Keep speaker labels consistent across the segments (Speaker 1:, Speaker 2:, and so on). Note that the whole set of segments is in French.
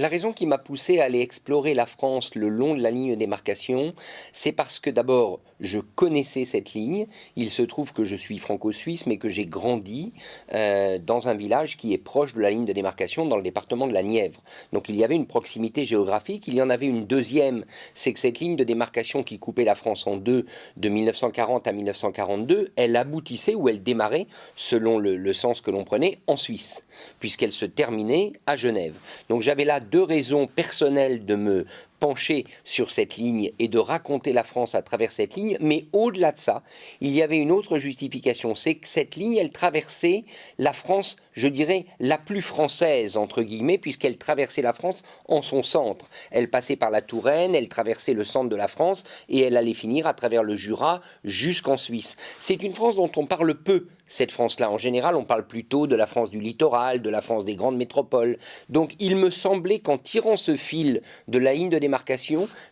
Speaker 1: La raison qui m'a poussé à aller explorer la France le long de la ligne de démarcation, c'est parce que d'abord, je connaissais cette ligne. Il se trouve que je suis franco-suisse, mais que j'ai grandi euh, dans un village qui est proche de la ligne de démarcation dans le département de la Nièvre. Donc il y avait une proximité géographique. Il y en avait une deuxième, c'est que cette ligne de démarcation qui coupait la France en deux de 1940 à 1942, elle aboutissait ou elle démarrait, selon le, le sens que l'on prenait, en Suisse, puisqu'elle se terminait à Genève. Donc j'avais là deux raisons personnelles de me pencher sur cette ligne et de raconter la France à travers cette ligne, mais au-delà de ça, il y avait une autre justification, c'est que cette ligne, elle traversait la France, je dirais, la plus française, entre guillemets, puisqu'elle traversait la France en son centre. Elle passait par la Touraine, elle traversait le centre de la France, et elle allait finir à travers le Jura jusqu'en Suisse. C'est une France dont on parle peu, cette France-là. En général, on parle plutôt de la France du littoral, de la France des grandes métropoles. Donc il me semblait qu'en tirant ce fil de la ligne de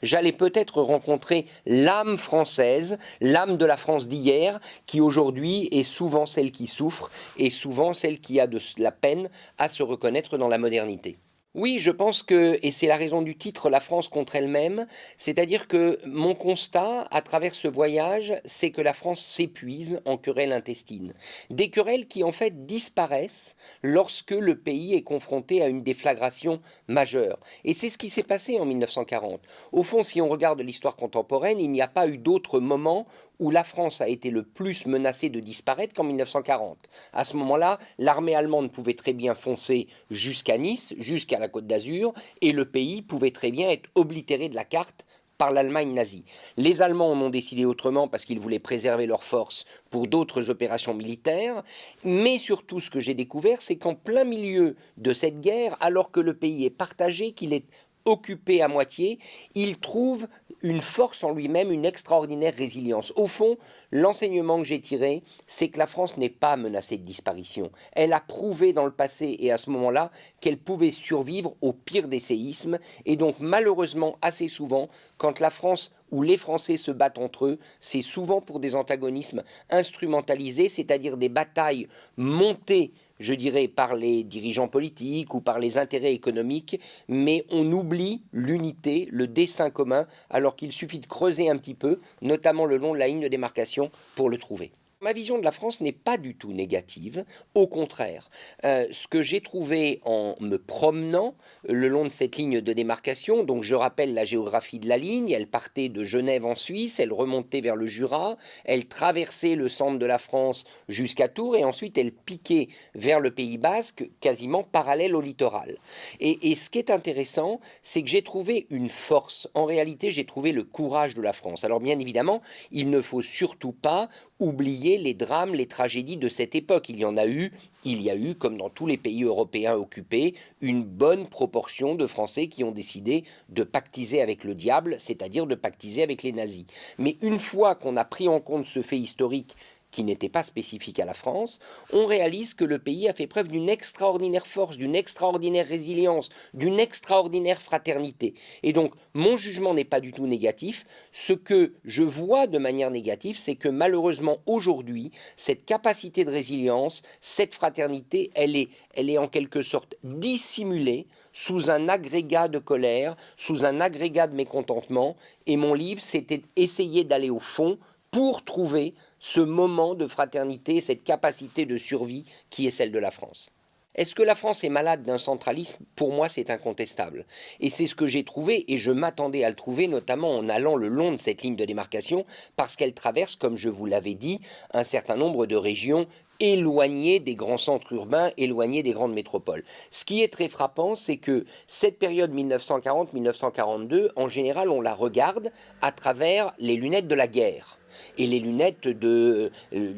Speaker 1: j'allais peut-être rencontrer l'âme française, l'âme de la France d'hier, qui aujourd'hui est souvent celle qui souffre et souvent celle qui a de la peine à se reconnaître dans la modernité. Oui, je pense que, et c'est la raison du titre, La France contre elle-même, c'est-à-dire que mon constat à travers ce voyage, c'est que la France s'épuise en querelles intestines. Des querelles qui en fait disparaissent lorsque le pays est confronté à une déflagration majeure. Et c'est ce qui s'est passé en 1940. Au fond, si on regarde l'histoire contemporaine, il n'y a pas eu d'autre moment où la France a été le plus menacée de disparaître qu'en 1940. À ce moment-là, l'armée allemande pouvait très bien foncer jusqu'à Nice, jusqu'à la Côte d'Azur, et le pays pouvait très bien être oblitéré de la carte par l'Allemagne nazie. Les Allemands en ont décidé autrement parce qu'ils voulaient préserver leurs forces pour d'autres opérations militaires, mais surtout ce que j'ai découvert, c'est qu'en plein milieu de cette guerre, alors que le pays est partagé, qu'il est occupé à moitié, il trouve une force en lui-même, une extraordinaire résilience. Au fond, l'enseignement que j'ai tiré, c'est que la France n'est pas menacée de disparition. Elle a prouvé dans le passé et à ce moment-là qu'elle pouvait survivre au pire des séismes. Et donc malheureusement, assez souvent, quand la France ou les Français se battent entre eux, c'est souvent pour des antagonismes instrumentalisés, c'est-à-dire des batailles montées je dirais, par les dirigeants politiques ou par les intérêts économiques, mais on oublie l'unité, le dessin commun, alors qu'il suffit de creuser un petit peu, notamment le long de la ligne de démarcation, pour le trouver. Ma vision de la France n'est pas du tout négative, au contraire. Euh, ce que j'ai trouvé en me promenant le long de cette ligne de démarcation, donc je rappelle la géographie de la ligne, elle partait de Genève en Suisse, elle remontait vers le Jura, elle traversait le centre de la France jusqu'à Tours et ensuite elle piquait vers le Pays Basque, quasiment parallèle au littoral. Et, et ce qui est intéressant, c'est que j'ai trouvé une force. En réalité, j'ai trouvé le courage de la France. Alors bien évidemment, il ne faut surtout pas oublier les drames, les tragédies de cette époque. Il y en a eu, il y a eu, comme dans tous les pays européens occupés, une bonne proportion de Français qui ont décidé de pactiser avec le diable, c'est-à-dire de pactiser avec les nazis. Mais une fois qu'on a pris en compte ce fait historique qui n'était pas spécifique à la France, on réalise que le pays a fait preuve d'une extraordinaire force, d'une extraordinaire résilience, d'une extraordinaire fraternité. Et donc, mon jugement n'est pas du tout négatif. Ce que je vois de manière négative, c'est que malheureusement, aujourd'hui, cette capacité de résilience, cette fraternité, elle est, elle est en quelque sorte dissimulée sous un agrégat de colère, sous un agrégat de mécontentement. Et mon livre, c'était essayer d'aller au fond pour trouver ce moment de fraternité, cette capacité de survie qui est celle de la France. Est-ce que la France est malade d'un centralisme? Pour moi, c'est incontestable. Et c'est ce que j'ai trouvé, et je m'attendais à le trouver, notamment en allant le long de cette ligne de démarcation, parce qu'elle traverse, comme je vous l'avais dit, un certain nombre de régions éloignées des grands centres urbains, éloignées des grandes métropoles. Ce qui est très frappant, c'est que cette période 1940-1942, en général, on la regarde à travers les lunettes de la guerre et les lunettes de, euh,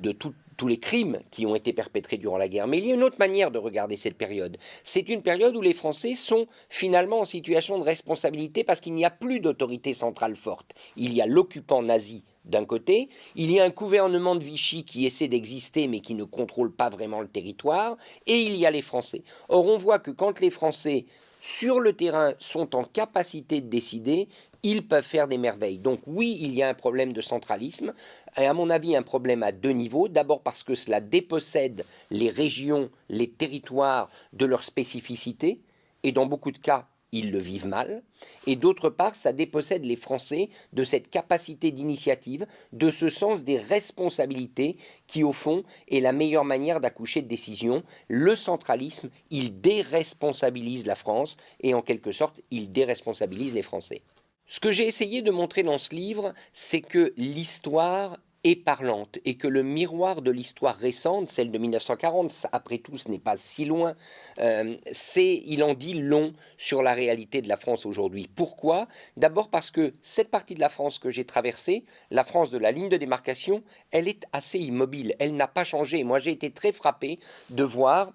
Speaker 1: de tous les crimes qui ont été perpétrés durant la guerre. Mais il y a une autre manière de regarder cette période. C'est une période où les Français sont finalement en situation de responsabilité parce qu'il n'y a plus d'autorité centrale forte. Il y a l'occupant nazi d'un côté, il y a un gouvernement de Vichy qui essaie d'exister mais qui ne contrôle pas vraiment le territoire, et il y a les Français. Or on voit que quand les Français sur le terrain sont en capacité de décider, ils peuvent faire des merveilles. Donc oui, il y a un problème de centralisme, et à mon avis un problème à deux niveaux. D'abord parce que cela dépossède les régions, les territoires de leur spécificité, et dans beaucoup de cas, ils le vivent mal, et d'autre part, ça dépossède les Français de cette capacité d'initiative, de ce sens des responsabilités qui, au fond, est la meilleure manière d'accoucher de décisions. Le centralisme, il déresponsabilise la France, et en quelque sorte, il déresponsabilise les Français. Ce que j'ai essayé de montrer dans ce livre, c'est que l'histoire est parlante et que le miroir de l'histoire récente, celle de 1940, après tout ce n'est pas si loin, euh, c'est, il en dit long sur la réalité de la France aujourd'hui. Pourquoi? D'abord parce que cette partie de la France que j'ai traversée, la France de la ligne de démarcation, elle est assez immobile, elle n'a pas changé. Moi j'ai été très frappé de voir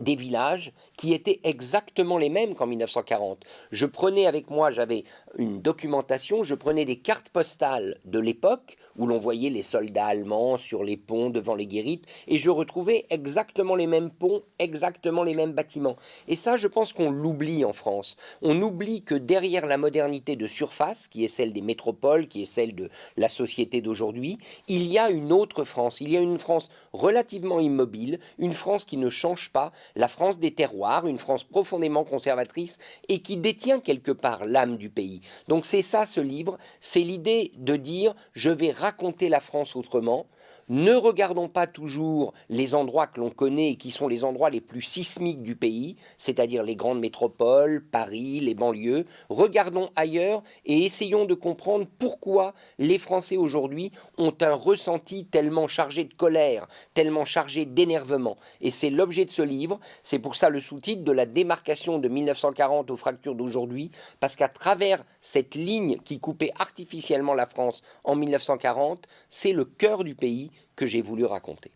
Speaker 1: des villages qui étaient exactement les mêmes qu'en 1940. Je prenais avec moi, j'avais une documentation, je prenais des cartes postales de l'époque où l'on voyait les soldats allemands sur les ponts devant les guérites et je retrouvais exactement les mêmes ponts, exactement les mêmes bâtiments. Et ça, je pense qu'on l'oublie en France. On oublie que derrière la modernité de surface, qui est celle des métropoles, qui est celle de la société d'aujourd'hui, il y a une autre France. Il y a une France relativement immobile, une France qui ne change pas, la France des terroirs, une France profondément conservatrice et qui détient quelque part l'âme du pays. Donc c'est ça ce livre, c'est l'idée de dire je vais raconter la France autrement, ne regardons pas toujours les endroits que l'on connaît et qui sont les endroits les plus sismiques du pays, c'est-à-dire les grandes métropoles, Paris, les banlieues. Regardons ailleurs et essayons de comprendre pourquoi les Français aujourd'hui ont un ressenti tellement chargé de colère, tellement chargé d'énervement. Et c'est l'objet de ce livre. C'est pour ça le sous-titre de la démarcation de 1940 aux fractures d'aujourd'hui, parce qu'à travers cette ligne qui coupait artificiellement la France en 1940, c'est le cœur du pays que j'ai voulu raconter.